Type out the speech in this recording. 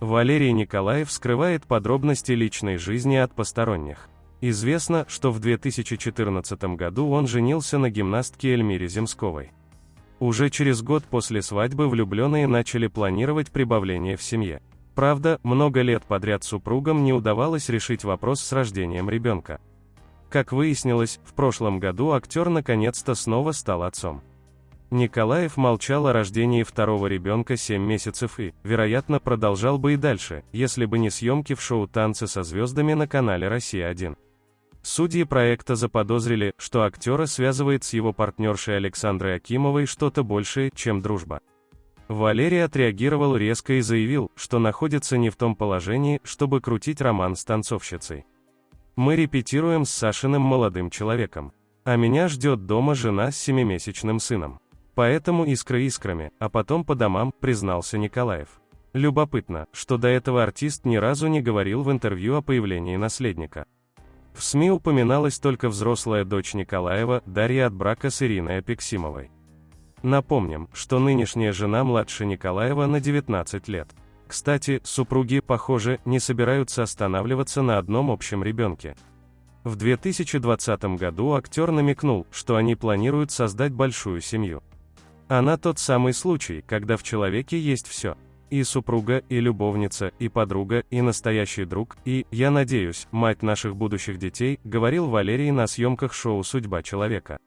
Валерий Николаев скрывает подробности личной жизни от посторонних. Известно, что в 2014 году он женился на гимнастке Эльмире Земсковой. Уже через год после свадьбы влюбленные начали планировать прибавление в семье. Правда, много лет подряд супругам не удавалось решить вопрос с рождением ребенка. Как выяснилось, в прошлом году актер наконец-то снова стал отцом. Николаев молчал о рождении второго ребенка 7 месяцев и, вероятно, продолжал бы и дальше, если бы не съемки в шоу «Танцы со звездами» на канале «Россия-1». Судьи проекта заподозрили, что актера связывает с его партнершей Александрой Акимовой что-то большее, чем дружба. Валерий отреагировал резко и заявил, что находится не в том положении, чтобы крутить роман с танцовщицей. Мы репетируем с Сашиным молодым человеком. А меня ждет дома жена с семимесячным сыном. Поэтому искры искрами, а потом по домам, признался Николаев. Любопытно, что до этого артист ни разу не говорил в интервью о появлении наследника. В СМИ упоминалась только взрослая дочь Николаева, Дарья от брака с Ириной Апексимовой. Напомним, что нынешняя жена младше Николаева на 19 лет. Кстати, супруги, похоже, не собираются останавливаться на одном общем ребенке. В 2020 году актер намекнул, что они планируют создать большую семью. Она тот самый случай, когда в человеке есть все. И супруга, и любовница, и подруга, и настоящий друг, и, я надеюсь, мать наших будущих детей, говорил Валерий на съемках шоу «Судьба человека».